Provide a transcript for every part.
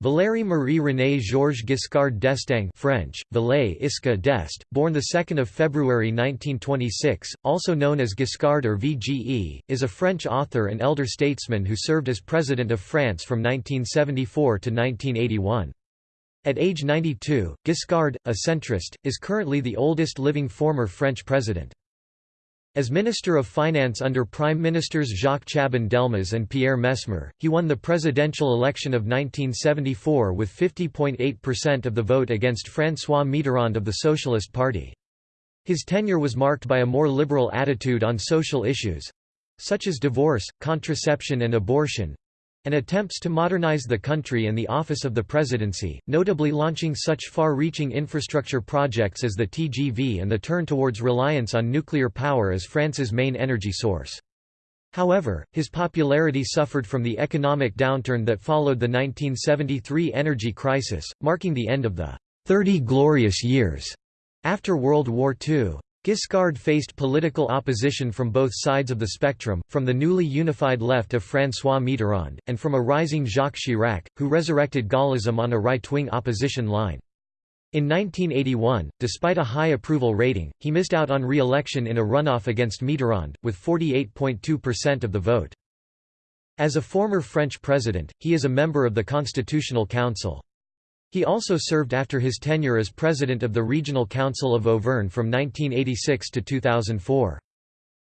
Valéry Marie René Georges Giscard d'Estaing French, Valais Isca d'Est, born 2 February 1926, also known as Giscard or VGE, is a French author and elder statesman who served as President of France from 1974 to 1981. At age 92, Giscard, a centrist, is currently the oldest living former French president. As Minister of Finance under Prime Ministers Jacques Chaban-Delmas and Pierre Messmer, he won the presidential election of 1974 with 50.8% of the vote against François Mitterrand of the Socialist Party. His tenure was marked by a more liberal attitude on social issues—such as divorce, contraception and abortion, and attempts to modernize the country and the office of the presidency, notably launching such far-reaching infrastructure projects as the TGV and the turn towards reliance on nuclear power as France's main energy source. However, his popularity suffered from the economic downturn that followed the 1973 energy crisis, marking the end of the 30 glorious years after World War II. Giscard faced political opposition from both sides of the spectrum, from the newly unified left of François Mitterrand, and from a rising Jacques Chirac, who resurrected Gaullism on a right-wing opposition line. In 1981, despite a high approval rating, he missed out on re-election in a runoff against Mitterrand, with 48.2% of the vote. As a former French president, he is a member of the Constitutional Council. He also served after his tenure as president of the Regional Council of Auvergne from 1986 to 2004.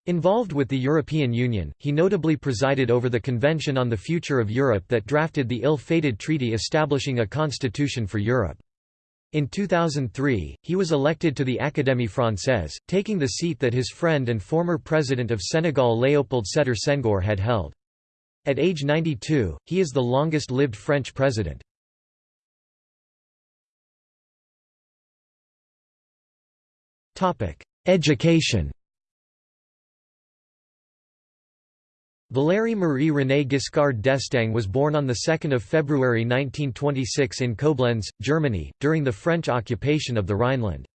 Involved with the European Union, he notably presided over the Convention on the Future of Europe that drafted the ill-fated treaty establishing a constitution for Europe. In 2003, he was elected to the Académie Française, taking the seat that his friend and former president of Senegal Léopold Sédar Senghor had held. At age 92, he is the longest-lived French president. Education Valéry Marie René Giscard d'Estaing was born on 2 February 1926 in Koblenz, Germany, during the French occupation of the Rhineland.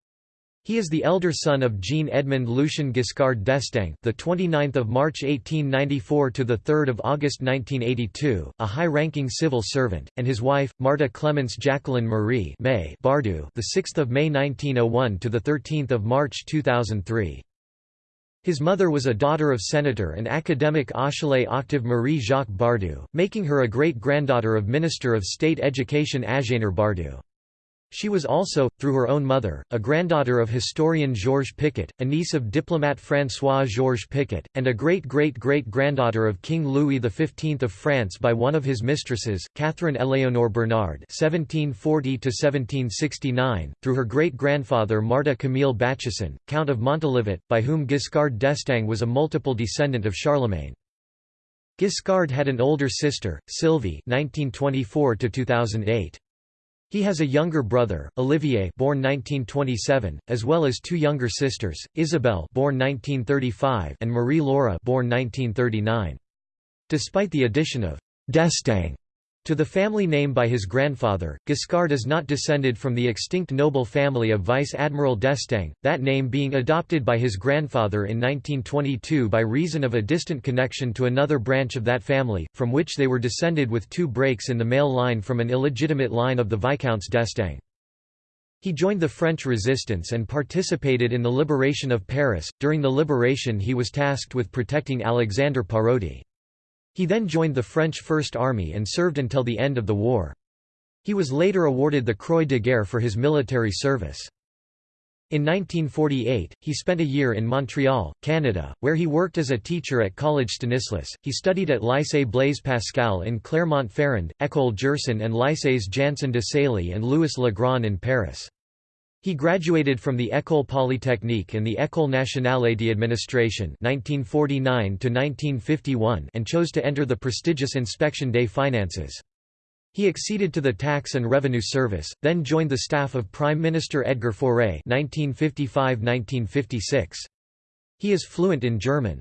He is the elder son of Jean-Edmond Lucien Giscard d'Estaing, the 29th of March 1894 to the 3rd of August 1982, a high-ranking civil servant, and his wife, Marta Clemence Jacqueline Marie May Bardoux, the 6th of May 1901 to the 13th of March 2003. His mother was a daughter of senator and academic Achille Octave Marie Jacques Bardoux, making her a great-granddaughter of Minister of State Education Agénor Bardoux. She was also, through her own mother, a granddaughter of historian Georges Picot, a niece of diplomat François Georges Picot, and a great-great-great-granddaughter of King Louis XV of France by one of his mistresses, Catherine Éléonore Bernard (1740–1769), through her great-grandfather Marta Camille Bachasson, Count of Montalivet, by whom Giscard d'Estaing was a multiple descendant of Charlemagne. Giscard had an older sister, Sylvie (1924–2008). He has a younger brother, Olivier born 1927, as well as two younger sisters, Isabelle born 1935 and Marie-Laura born 1939. Despite the addition of d'Estaing to the family name by his grandfather, Giscard is not descended from the extinct noble family of Vice Admiral d'Estaing, that name being adopted by his grandfather in 1922 by reason of a distant connection to another branch of that family, from which they were descended with two breaks in the male line from an illegitimate line of the Viscounts d'Estaing. He joined the French resistance and participated in the liberation of Paris. During the liberation, he was tasked with protecting Alexandre Parodi. He then joined the French First Army and served until the end of the war. He was later awarded the Croix de Guerre for his military service. In 1948, he spent a year in Montreal, Canada, where he worked as a teacher at Collège Stanislas. He studied at Lycée Blaise Pascal in Clermont-Ferrand, École Gerson and Lycées Janson de Sailly and Louis Le Grand in Paris. He graduated from the École Polytechnique and the École Nationale d'Administration (1949–1951) and chose to enter the prestigious Inspection des Finances. He acceded to the Tax and Revenue Service, then joined the staff of Prime Minister Edgar Faure (1955–1956). He is fluent in German.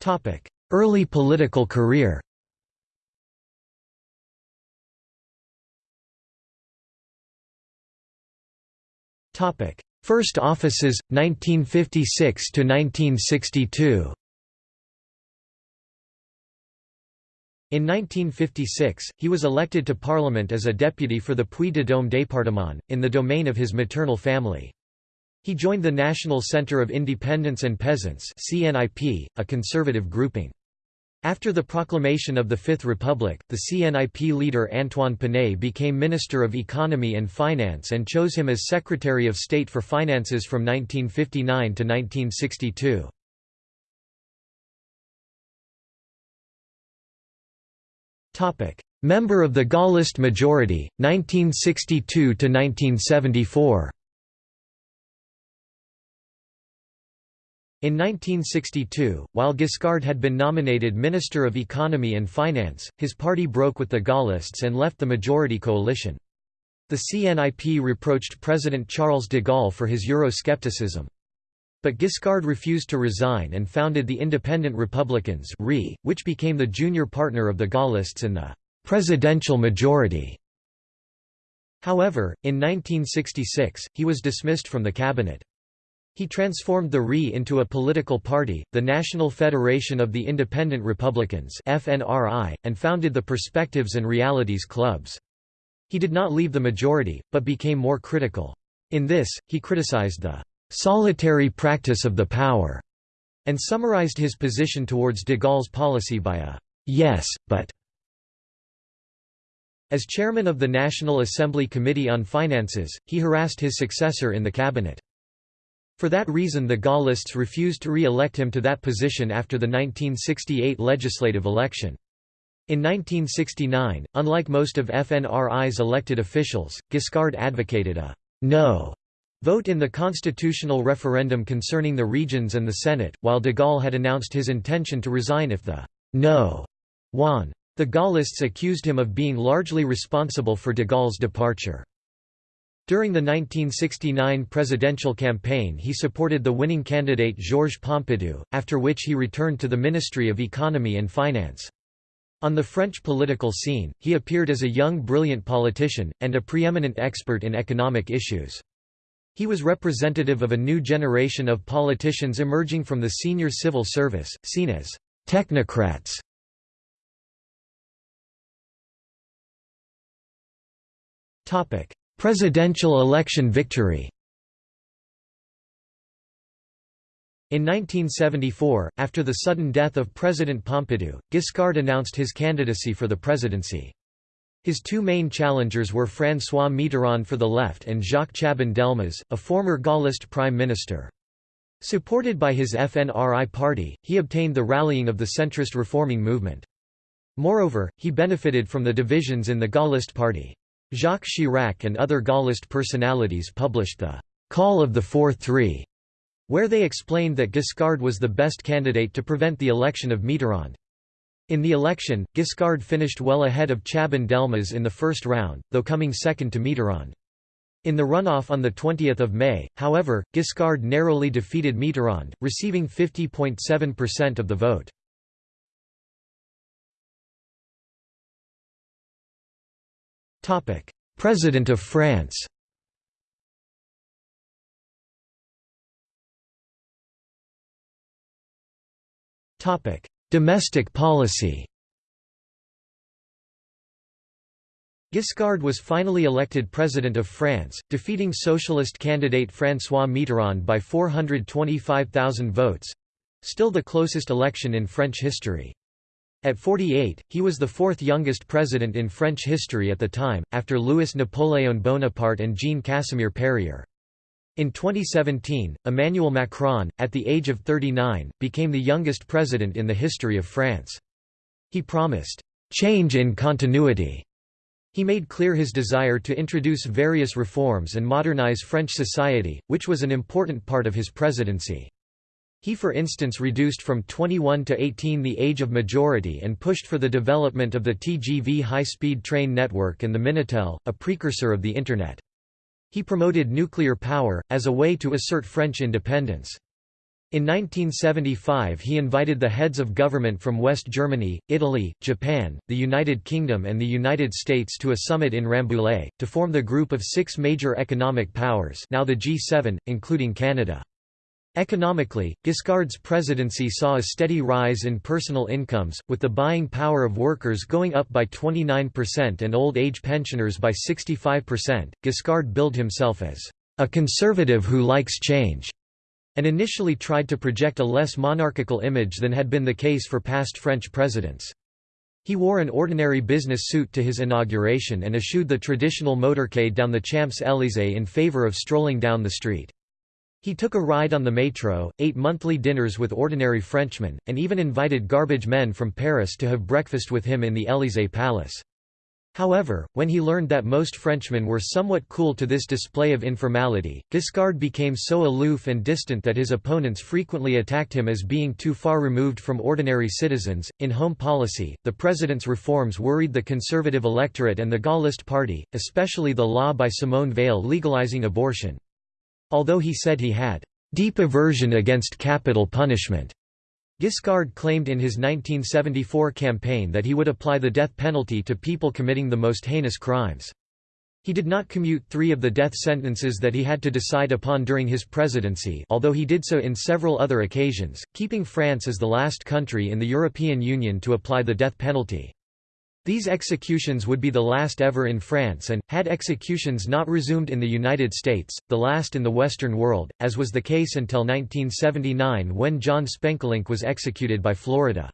Topic: Early political career. First offices 1956 to 1962 In 1956, he was elected to parliament as a deputy for the Puy-de-Dôme département, in the domain of his maternal family. He joined the National Centre of Independents and Peasants a conservative grouping. After the proclamation of the Fifth Republic, the CNIP leader Antoine Pinay became Minister of Economy and Finance and chose him as Secretary of State for Finances from 1959 to 1962. Member of the Gaullist majority, 1962–1974 In 1962, while Giscard had been nominated Minister of Economy and Finance, his party broke with the Gaullists and left the majority coalition. The CNIP reproached President Charles de Gaulle for his Euroscepticism. But Giscard refused to resign and founded the Independent Republicans which became the junior partner of the Gaullists in the «presidential majority». However, in 1966, he was dismissed from the cabinet. He transformed the RI into a political party, the National Federation of the Independent Republicans FNRI, and founded the Perspectives and Realities clubs. He did not leave the majority, but became more critical. In this, he criticized the solitary practice of the power, and summarized his position towards de Gaulle's policy by a yes, but. As chairman of the National Assembly Committee on Finances, he harassed his successor in the cabinet. For that reason the Gaullists refused to re-elect him to that position after the 1968 legislative election. In 1969, unlike most of FNRI's elected officials, Giscard advocated a «no» vote in the constitutional referendum concerning the regions and the Senate, while de Gaulle had announced his intention to resign if the «no» won. The Gaullists accused him of being largely responsible for de Gaulle's departure. During the 1969 presidential campaign he supported the winning candidate Georges Pompidou, after which he returned to the Ministry of Economy and Finance. On the French political scene, he appeared as a young brilliant politician, and a preeminent expert in economic issues. He was representative of a new generation of politicians emerging from the senior civil service, seen as technocrats. Presidential election victory In 1974, after the sudden death of President Pompidou, Giscard announced his candidacy for the presidency. His two main challengers were François Mitterrand for the left and Jacques Chaban-Delmas, a former Gaullist prime minister. Supported by his FNRI party, he obtained the rallying of the centrist reforming movement. Moreover, he benefited from the divisions in the Gaullist party. Jacques Chirac and other Gaullist personalities published the «Call of the 4-3», where they explained that Giscard was the best candidate to prevent the election of Mitterrand. In the election, Giscard finished well ahead of Chaban-Delmas in the first round, though coming second to Mitterrand. In the runoff on 20 May, however, Giscard narrowly defeated Mitterrand, receiving 50.7% of the vote. President of France. Domestic policy. Giscard was finally elected President of France, defeating socialist candidate François Mitterrand by 425,000 votes—still the closest election in French history. At 48, he was the fourth youngest president in French history at the time, after Louis Napoléon Bonaparte and Jean Casimir Perier. In 2017, Emmanuel Macron, at the age of 39, became the youngest president in the history of France. He promised, "...change in continuity." He made clear his desire to introduce various reforms and modernize French society, which was an important part of his presidency. He for instance reduced from 21 to 18 the age of majority and pushed for the development of the TGV high-speed train network and the Minitel, a precursor of the Internet. He promoted nuclear power, as a way to assert French independence. In 1975 he invited the heads of government from West Germany, Italy, Japan, the United Kingdom and the United States to a summit in Rambouillet, to form the group of six major economic powers now the G7, including Canada. Economically, Giscard's presidency saw a steady rise in personal incomes, with the buying power of workers going up by 29% and old age pensioners by 65%. Giscard billed himself as a conservative who likes change, and initially tried to project a less monarchical image than had been the case for past French presidents. He wore an ordinary business suit to his inauguration and eschewed the traditional motorcade down the Champs-Élysées in favor of strolling down the street. He took a ride on the metro, ate monthly dinners with ordinary Frenchmen, and even invited garbage men from Paris to have breakfast with him in the Élysée Palace. However, when he learned that most Frenchmen were somewhat cool to this display of informality, Giscard became so aloof and distant that his opponents frequently attacked him as being too far removed from ordinary citizens. In home policy, the president's reforms worried the conservative electorate and the Gaullist party, especially the law by Simone Veil legalizing abortion. Although he said he had deep aversion against capital punishment, Giscard claimed in his 1974 campaign that he would apply the death penalty to people committing the most heinous crimes. He did not commute three of the death sentences that he had to decide upon during his presidency although he did so in several other occasions, keeping France as the last country in the European Union to apply the death penalty. These executions would be the last ever in France and, had executions not resumed in the United States, the last in the Western world, as was the case until 1979 when John Spenkelink was executed by Florida.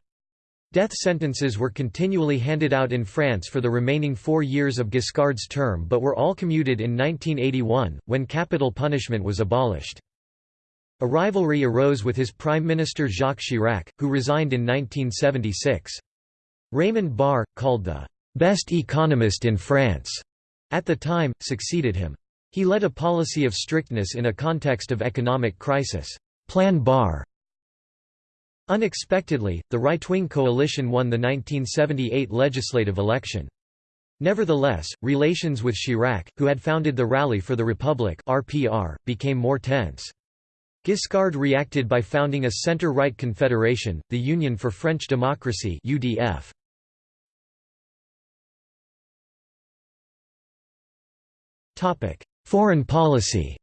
Death sentences were continually handed out in France for the remaining four years of Giscard's term but were all commuted in 1981, when capital punishment was abolished. A rivalry arose with his Prime Minister Jacques Chirac, who resigned in 1976. Raymond Barre, called the best economist in France, at the time, succeeded him. He led a policy of strictness in a context of economic crisis. Plan Barre. Unexpectedly, the right-wing coalition won the 1978 legislative election. Nevertheless, relations with Chirac, who had founded the Rally for the Republic (RPR), became more tense. Giscard reacted by founding a center-right confederation, the Union for French Democracy (UDF). Foreign policy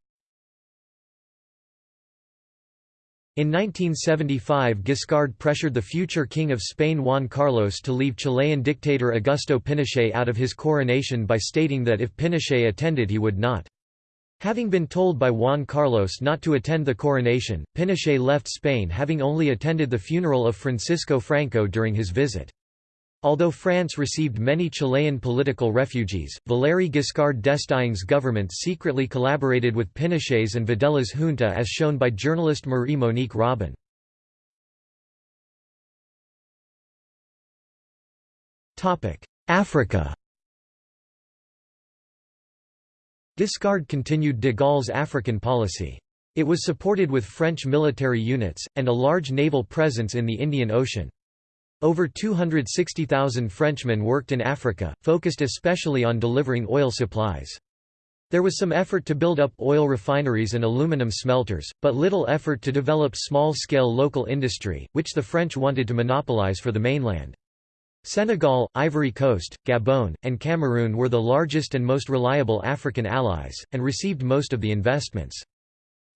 In 1975 Giscard pressured the future King of Spain Juan Carlos to leave Chilean dictator Augusto Pinochet out of his coronation by stating that if Pinochet attended he would not. Having been told by Juan Carlos not to attend the coronation, Pinochet left Spain having only attended the funeral of Francisco Franco during his visit. Although France received many Chilean political refugees, Valéry Giscard d'Estaing's government secretly collaborated with Pinochet's and Videla's junta as shown by journalist Marie-Monique Robin. Africa Giscard continued de Gaulle's African policy. It was supported with French military units, and a large naval presence in the Indian Ocean. Over 260,000 Frenchmen worked in Africa, focused especially on delivering oil supplies. There was some effort to build up oil refineries and aluminum smelters, but little effort to develop small-scale local industry, which the French wanted to monopolize for the mainland. Senegal, Ivory Coast, Gabon, and Cameroon were the largest and most reliable African allies, and received most of the investments.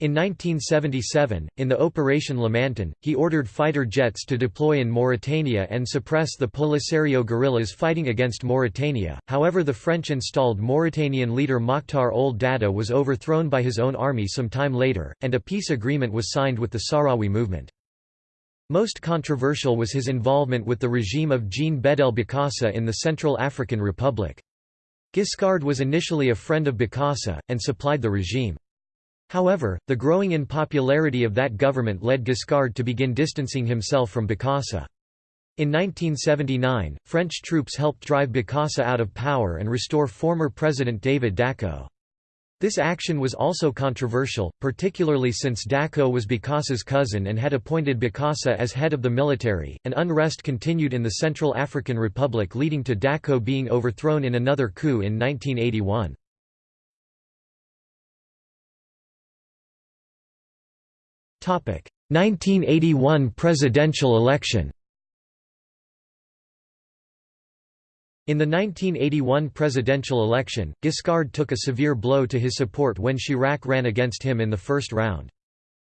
In 1977, in the Operation Lamantin, he ordered fighter jets to deploy in Mauritania and suppress the Polisario guerrillas fighting against Mauritania. However, the French installed Mauritanian leader Mokhtar Ould Daddah was overthrown by his own army some time later, and a peace agreement was signed with the Sahrawi movement. Most controversial was his involvement with the regime of Jean Bedel Bokassa in the Central African Republic. Giscard was initially a friend of Bokassa, and supplied the regime. However, the growing unpopularity of that government led Giscard to begin distancing himself from Bokassa. In 1979, French troops helped drive Bokassa out of power and restore former President David Dacko. This action was also controversial, particularly since Dacko was Bokassa's cousin and had appointed Bokassa as head of the military, and unrest continued in the Central African Republic leading to Dacko being overthrown in another coup in 1981. 1981 presidential election In the 1981 presidential election, Giscard took a severe blow to his support when Chirac ran against him in the first round.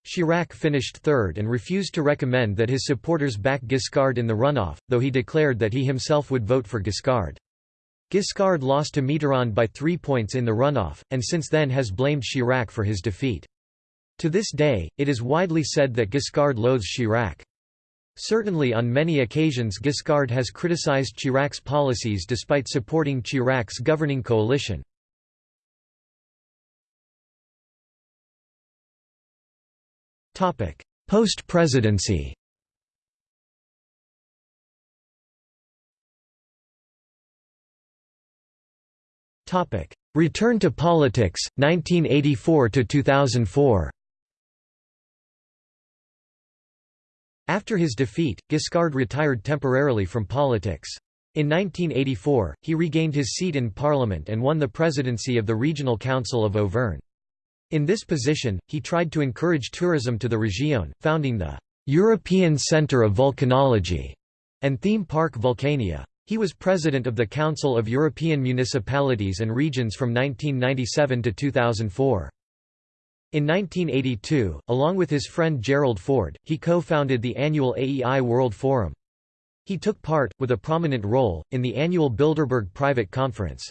Chirac finished third and refused to recommend that his supporters back Giscard in the runoff, though he declared that he himself would vote for Giscard. Giscard lost to Mitterrand by three points in the runoff, and since then has blamed Chirac for his defeat. To this day, it is widely said that Giscard loathes Chirac. Certainly on many occasions Giscard has criticized Chirac's policies despite supporting Chirac's governing coalition. Post-presidency Return to politics, 1984–2004 After his defeat, Giscard retired temporarily from politics. In 1984, he regained his seat in parliament and won the presidency of the Regional Council of Auvergne. In this position, he tried to encourage tourism to the région, founding the European Centre of Volcanology and theme park Vulcania. He was president of the Council of European Municipalities and Regions from 1997 to 2004. In 1982, along with his friend Gerald Ford, he co-founded the annual AEI World Forum. He took part, with a prominent role, in the annual Bilderberg Private Conference.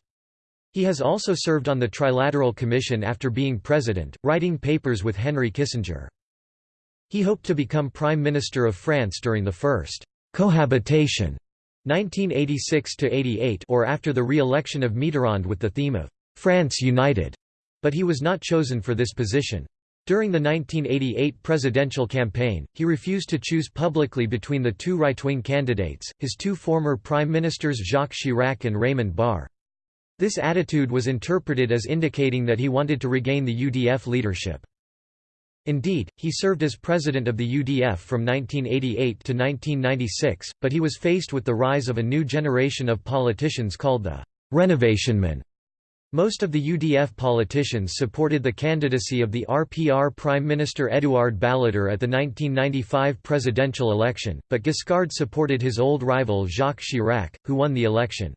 He has also served on the Trilateral Commission after being president, writing papers with Henry Kissinger. He hoped to become Prime Minister of France during the first cohabitation 1986–88 or after the re-election of Mitterrand with the theme of France United, but he was not chosen for this position. During the 1988 presidential campaign, he refused to choose publicly between the two right-wing candidates, his two former prime ministers Jacques Chirac and Raymond Barre. This attitude was interpreted as indicating that he wanted to regain the UDF leadership. Indeed, he served as president of the UDF from 1988 to 1996, but he was faced with the rise of a new generation of politicians called the «renovationmen». Most of the UDF politicians supported the candidacy of the RPR Prime Minister Édouard Balladur at the 1995 presidential election, but Giscard supported his old rival Jacques Chirac, who won the election.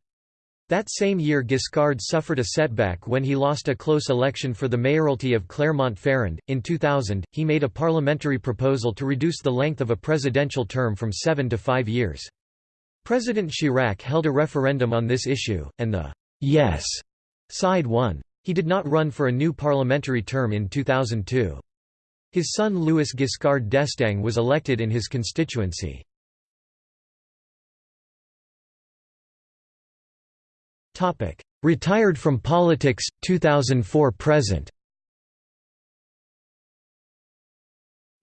That same year Giscard suffered a setback when he lost a close election for the mayoralty of Clermont-Ferrand. In 2000, he made a parliamentary proposal to reduce the length of a presidential term from seven to five years. President Chirac held a referendum on this issue, and the «yes» side 1. He did not run for a new parliamentary term in 2002. His son Louis Giscard d'Estaing was elected in his constituency. Retired from politics 2004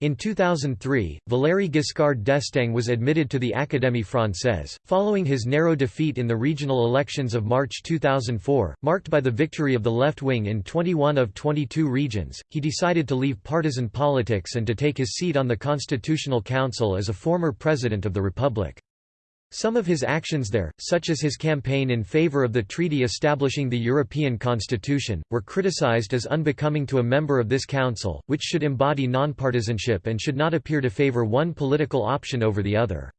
In 2003, Valéry Giscard d'Estaing was admitted to the Académie Française, following his narrow defeat in the regional elections of March 2004, marked by the victory of the left wing in 21 of 22 regions. He decided to leave partisan politics and to take his seat on the Constitutional Council as a former president of the Republic. Some of his actions there, such as his campaign in favor of the treaty establishing the European Constitution, were criticized as unbecoming to a member of this council, which should embody nonpartisanship and should not appear to favor one political option over the other.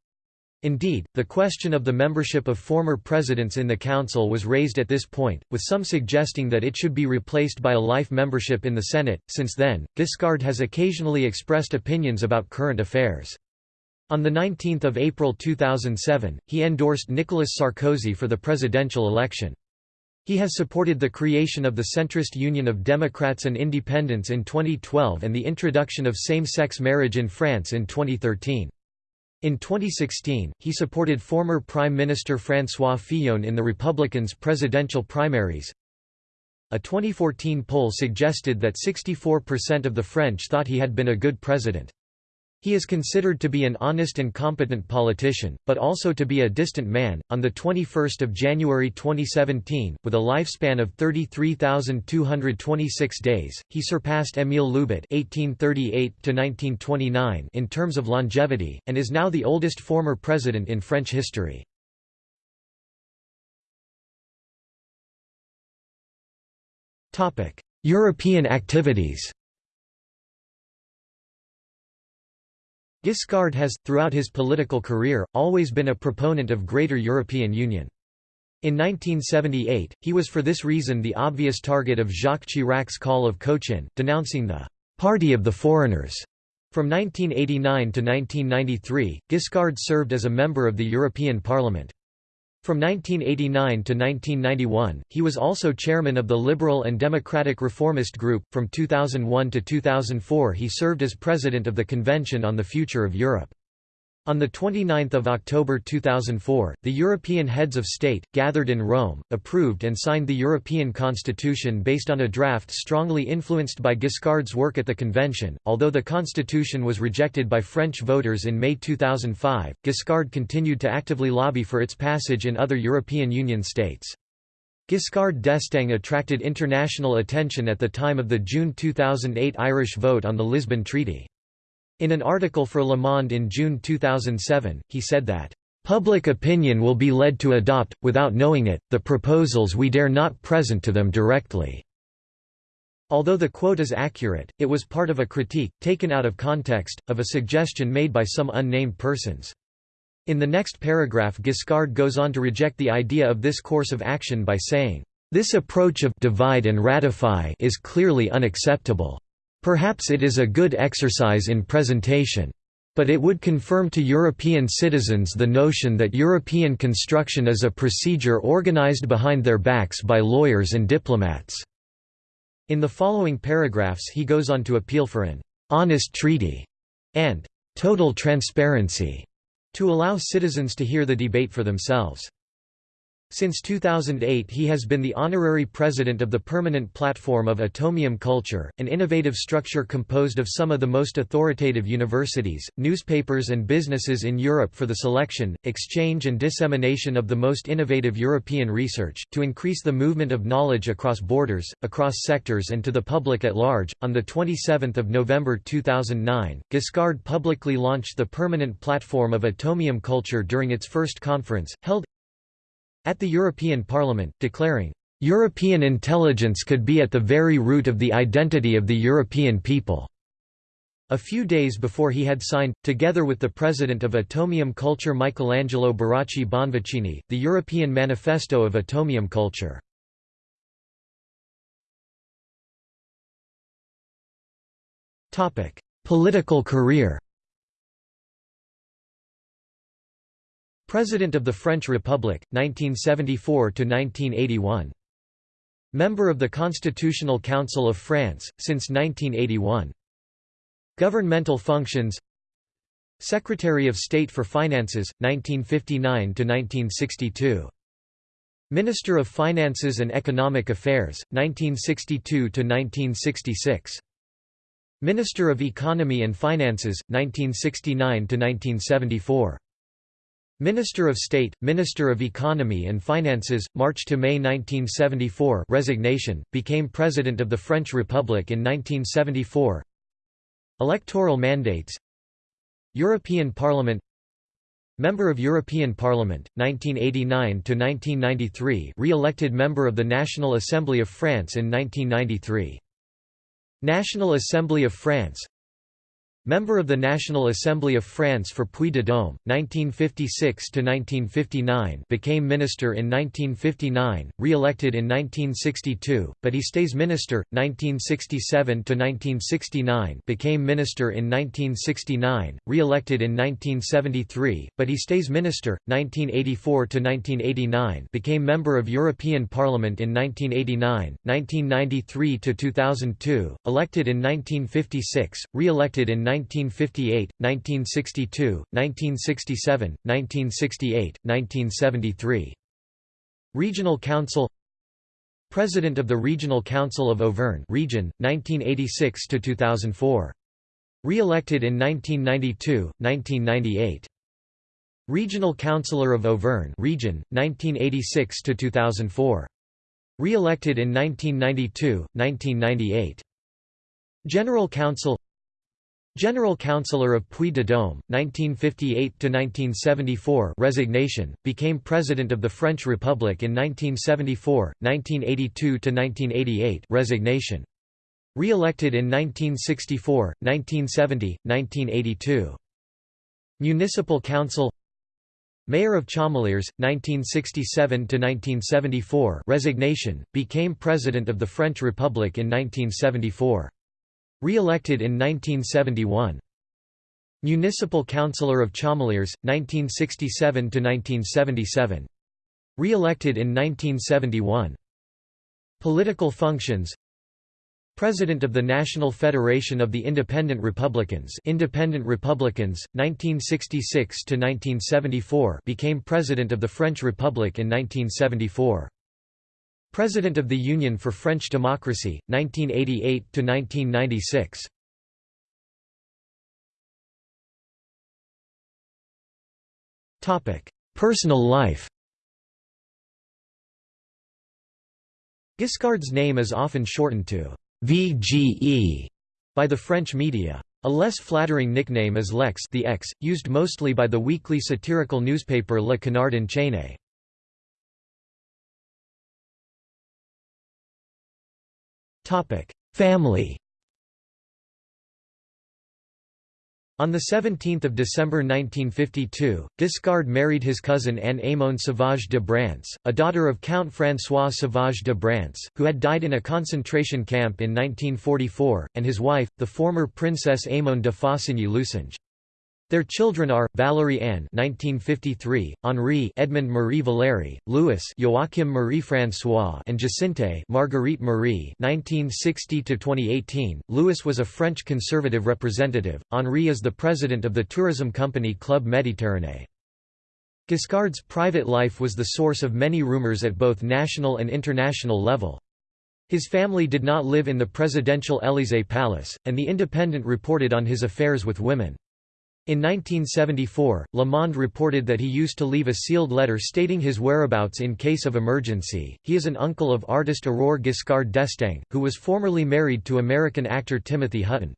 Indeed, the question of the membership of former presidents in the council was raised at this point, with some suggesting that it should be replaced by a life membership in the Senate. Since then, Giscard has occasionally expressed opinions about current affairs. On 19 April 2007, he endorsed Nicolas Sarkozy for the presidential election. He has supported the creation of the centrist Union of Democrats and Independents in 2012 and the introduction of same-sex marriage in France in 2013. In 2016, he supported former Prime Minister François Fillon in the Republicans' presidential primaries. A 2014 poll suggested that 64% of the French thought he had been a good president. He is considered to be an honest and competent politician, but also to be a distant man. On the 21st of January 2017, with a lifespan of 33,226 days, he surpassed Émile Loubet (1838–1929) in terms of longevity, and is now the oldest former president in French history. Topic: European activities. Giscard has, throughout his political career, always been a proponent of greater European Union. In 1978, he was for this reason the obvious target of Jacques Chirac's call of Cochin, denouncing the «party of the foreigners» From 1989 to 1993, Giscard served as a member of the European Parliament. From 1989 to 1991, he was also chairman of the Liberal and Democratic Reformist Group. From 2001 to 2004, he served as president of the Convention on the Future of Europe. On 29 October 2004, the European heads of state, gathered in Rome, approved and signed the European Constitution based on a draft strongly influenced by Giscard's work at the convention. Although the constitution was rejected by French voters in May 2005, Giscard continued to actively lobby for its passage in other European Union states. Giscard d'Estaing attracted international attention at the time of the June 2008 Irish vote on the Lisbon Treaty. In an article for Le Monde in June 2007, he said that, "...public opinion will be led to adopt, without knowing it, the proposals we dare not present to them directly." Although the quote is accurate, it was part of a critique, taken out of context, of a suggestion made by some unnamed persons. In the next paragraph Giscard goes on to reject the idea of this course of action by saying, "...this approach of divide and ratify is clearly unacceptable. Perhaps it is a good exercise in presentation. But it would confirm to European citizens the notion that European construction is a procedure organized behind their backs by lawyers and diplomats." In the following paragraphs he goes on to appeal for an «honest treaty» and «total transparency» to allow citizens to hear the debate for themselves. Since 2008 he has been the honorary president of the Permanent Platform of Atomium Culture, an innovative structure composed of some of the most authoritative universities, newspapers and businesses in Europe for the selection, exchange and dissemination of the most innovative European research, to increase the movement of knowledge across borders, across sectors and to the public at large. On 27 November 2009, Giscard publicly launched the Permanent Platform of Atomium Culture during its first conference, held at the European Parliament, declaring, "...European intelligence could be at the very root of the identity of the European people." A few days before he had signed, together with the president of Atomium Culture Michelangelo Baracchi Bonvicini, the European Manifesto of Atomium Culture. Political career President of the French Republic, 1974–1981. Member of the Constitutional Council of France, since 1981. Governmental functions Secretary of State for Finances, 1959–1962. Minister of Finances and Economic Affairs, 1962–1966. Minister of Economy and Finances, 1969–1974. Minister of State, Minister of Economy and Finances, March to May 1974 resignation, became President of the French Republic in 1974 Electoral mandates. European Parliament. Member of European Parliament, 1989–1993 re-elected Member of the National Assembly of France in 1993 National Assembly of France Member of the National Assembly of France for Puy-de-Dôme, 1956–1959 became minister in 1959, re-elected in 1962, but he stays minister, 1967–1969 became minister in 1969, re-elected in 1973, but he stays minister, 1984–1989 became member of European Parliament in 1989, 1993–2002, elected in 1956, re-elected in 1958, 1962, 1967, 1968, 1973. Regional Council President of the Regional Council of Auvergne region, 1986 to 2004. Re-elected in 1992, 1998. Regional Councillor of Auvergne region, 1986 to 2004. Re-elected in 1992, 1998. General Council General Councillor of Puy-de-Dôme, 1958–1974 resignation, became President of the French Republic in 1974, 1982–1988 resignation. Re-elected in 1964, 1970, 1982. Municipal Council Mayor of Chamalières, 1967–1974 resignation, became President of the French Republic in 1974. Re-elected in 1971. Municipal Councillor of Chamalières, 1967–1977. Re-elected in 1971. Political functions President of the National Federation of the Independent Republicans Independent Republicans, 1966–1974 became President of the French Republic in 1974. President of the Union for French Democracy, 1988–1996. Personal life Giscard's name is often shortened to VGE by the French media. A less flattering nickname is Lex the X, used mostly by the weekly satirical newspaper Le Canard Enchaîné. Family On 17 December 1952, Giscard married his cousin Anne Aymon Sauvage de Brantes, a daughter of Count François Sauvage de Brantes, who had died in a concentration camp in 1944, and his wife, the former Princess Aymon de Faucigny-Lucinge. Their children are Valérie Anne (1953), Henri Edmond Marie Valéry, Louis Joachim Marie François, and Jacinthe Marguerite Marie (1960–2018). Louis was a French conservative representative. Henri is the president of the tourism company Club Méditerranée. Giscard's private life was the source of many rumors at both national and international level. His family did not live in the presidential Élysée palace, and The Independent reported on his affairs with women. In 1974, Le Monde reported that he used to leave a sealed letter stating his whereabouts in case of emergency. He is an uncle of artist Aurore Giscard d'Estaing, who was formerly married to American actor Timothy Hutton.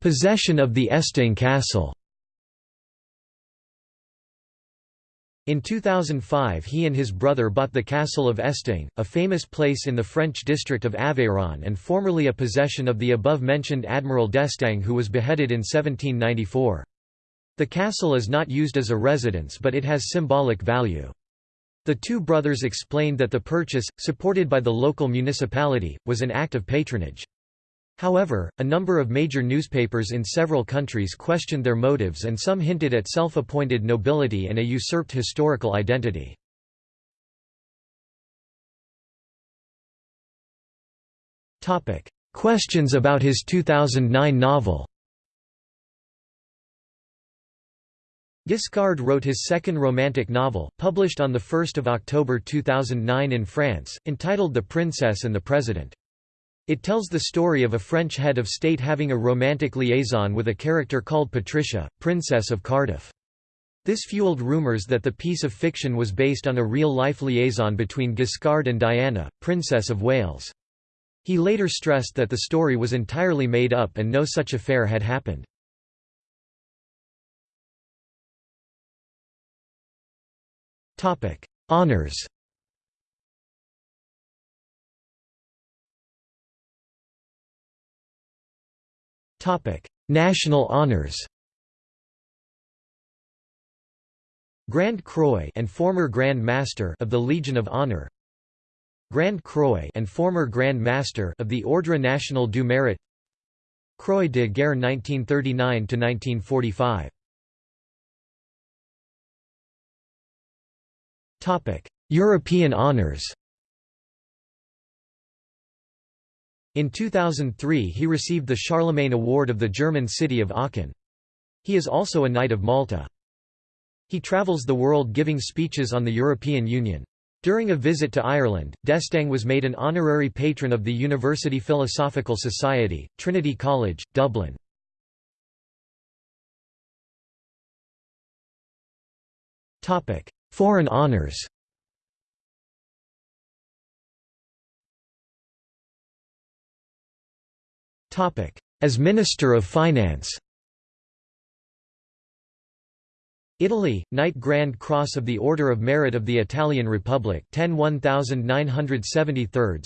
Possession of the Estaing Castle. In 2005 he and his brother bought the castle of Estaing, a famous place in the French district of Aveyron and formerly a possession of the above-mentioned Admiral d'Estaing who was beheaded in 1794. The castle is not used as a residence but it has symbolic value. The two brothers explained that the purchase, supported by the local municipality, was an act of patronage. However, a number of major newspapers in several countries questioned their motives and some hinted at self-appointed nobility and a usurped historical identity. Questions about his 2009 novel Giscard wrote his second romantic novel, published on 1 October 2009 in France, entitled The Princess and the President. It tells the story of a French head of state having a romantic liaison with a character called Patricia, Princess of Cardiff. This fueled rumours that the piece of fiction was based on a real-life liaison between Giscard and Diana, Princess of Wales. He later stressed that the story was entirely made up and no such affair had happened. Honours National honors Grand Croix and former Grand Master of the Legion of Honor Grand Croix and former Grand Master of the Ordre National du Mérite Croix de Guerre 1939 to 1945 Topic. European honors In 2003 he received the Charlemagne Award of the German city of Aachen. He is also a Knight of Malta. He travels the world giving speeches on the European Union. During a visit to Ireland, d'Estaing was made an honorary patron of the University Philosophical Society, Trinity College, Dublin. Foreign honours As Minister of Finance. Italy, Knight Grand Cross of the Order of Merit of the Italian Republic 10 1973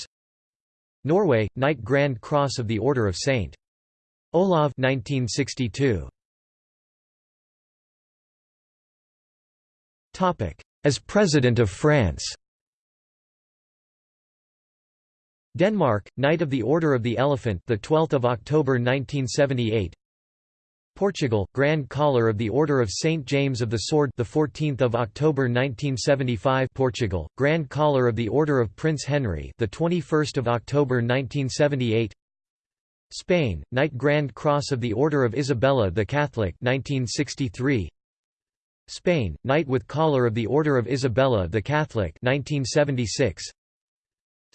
Norway, Knight Grand Cross of the Order of St. Olav 1962. As President of France Denmark, Knight of the Order of the Elephant, the 12th of October 1978. Portugal, Grand Collar of the Order of St James of the Sword, the 14th of October 1975. Portugal, Grand Collar of the Order of Prince Henry, the 21st of October 1978. Spain, Knight Grand Cross of the Order of Isabella the Catholic, 1963. Spain, Knight with Collar of the Order of Isabella the Catholic, 1976.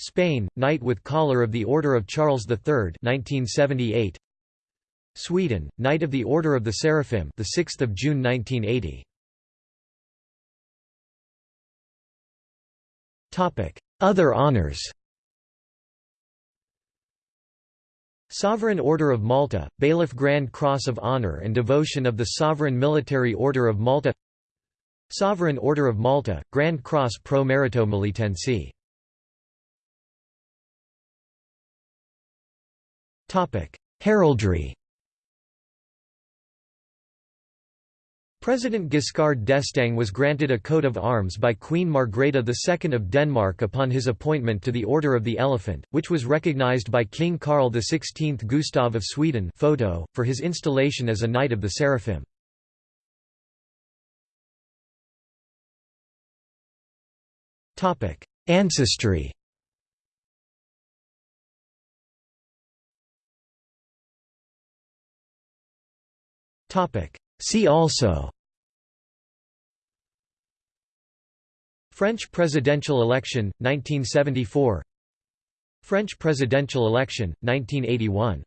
Spain, Knight with Collar of the Order of Charles III 1978. Sweden, Knight of the Order of the Seraphim the 6th of June 1980. Topic: Other honors. Sovereign Order of Malta, Bailiff Grand Cross of Honor and Devotion of the Sovereign Military Order of Malta Sovereign Order of Malta, Grand Cross Pro Merito Melitensi Heraldry President Giscard d'Estaing was granted a coat of arms by Queen Margrethe II of Denmark upon his appointment to the Order of the Elephant, which was recognized by King Carl XVI Gustav of Sweden photo, for his installation as a Knight of the Seraphim. Ancestry See also French presidential election, 1974 French presidential election, 1981